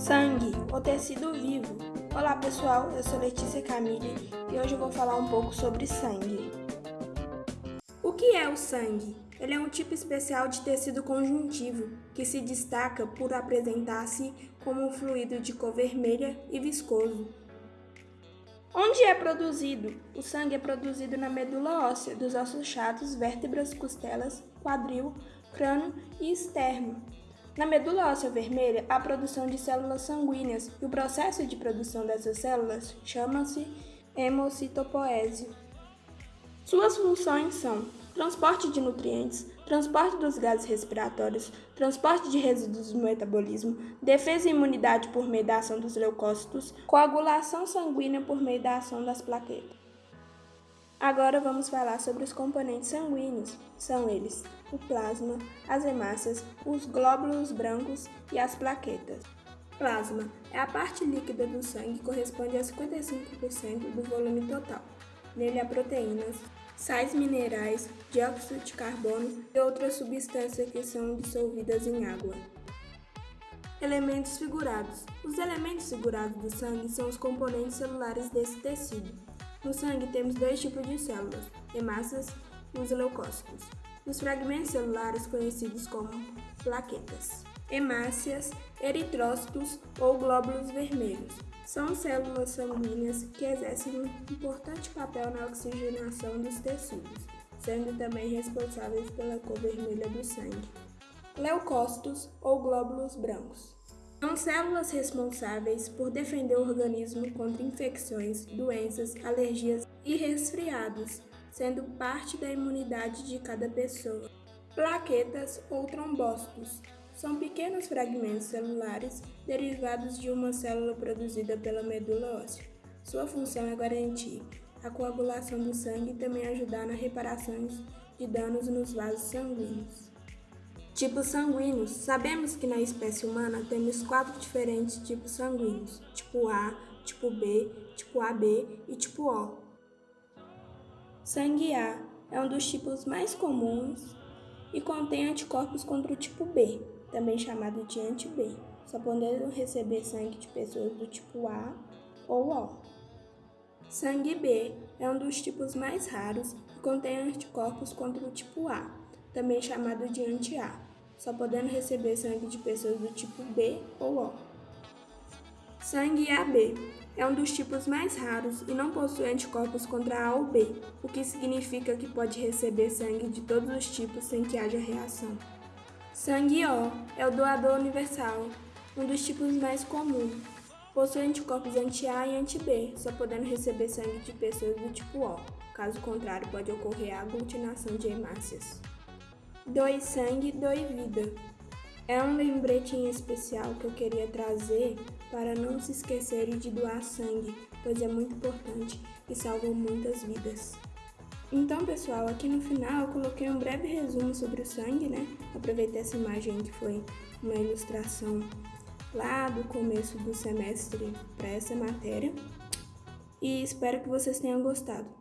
Sangue, o tecido vivo. Olá pessoal, eu sou Letícia Camille e hoje eu vou falar um pouco sobre sangue. O que é o sangue? Ele é um tipo especial de tecido conjuntivo que se destaca por apresentar-se como um fluido de cor vermelha e viscoso. Onde é produzido? O sangue é produzido na medula óssea dos ossos chatos, vértebras, costelas, quadril, crânio e esterno. Na medula óssea vermelha, há produção de células sanguíneas e o processo de produção dessas células chama-se hemocitopoese. Suas funções são transporte de nutrientes, transporte dos gases respiratórios, transporte de resíduos do metabolismo, defesa e imunidade por meio da ação dos leucócitos, coagulação sanguínea por meio da ação das plaquetas. Agora vamos falar sobre os componentes sanguíneos. São eles o plasma, as hemácias, os glóbulos brancos e as plaquetas. Plasma é a parte líquida do sangue que corresponde a 55% do volume total. Nele há proteínas, sais minerais, dióxido de carbono e outras substâncias que são dissolvidas em água. Elementos figurados. Os elementos figurados do sangue são os componentes celulares desse tecido. No sangue temos dois tipos de células, hemácias e os leucócitos. Os fragmentos celulares conhecidos como plaquetas. Hemácias, eritrócitos ou glóbulos vermelhos. São células sanguíneas que exercem um importante papel na oxigenação dos tecidos, sendo também responsáveis pela cor vermelha do sangue. Leucócitos ou glóbulos brancos. São células responsáveis por defender o organismo contra infecções, doenças, alergias e resfriados, sendo parte da imunidade de cada pessoa. Plaquetas ou trombócitos são pequenos fragmentos celulares derivados de uma célula produzida pela medula óssea. Sua função é garantir a coagulação do sangue e também ajudar na reparação de danos nos vasos sanguíneos. Tipos sanguíneos. Sabemos que na espécie humana temos quatro diferentes tipos sanguíneos: tipo A, tipo B, tipo AB e tipo O. Sangue A é um dos tipos mais comuns e contém anticorpos contra o tipo B, também chamado de anti-B, só podendo receber sangue de pessoas do tipo A ou O. Sangue B é um dos tipos mais raros e contém anticorpos contra o tipo A, também chamado de anti-A, só podendo receber sangue de pessoas do tipo B ou O. Sangue AB é um dos tipos mais raros e não possui anticorpos contra A ou B, o que significa que pode receber sangue de todos os tipos sem que haja reação. Sangue O é o doador universal, um dos tipos mais comuns. Possui anticorpos anti-A e anti-B, só podendo receber sangue de pessoas do tipo O. Caso contrário, pode ocorrer a aglutinação de hemácias. Doe sangue, doe vida. É um lembrete em especial que eu queria trazer para não se esquecerem de doar sangue, pois é muito importante e salva muitas vidas. Então, pessoal, aqui no final eu coloquei um breve resumo sobre o sangue, né? Aproveitei essa imagem que foi uma ilustração lá do começo do semestre para essa matéria. E espero que vocês tenham gostado.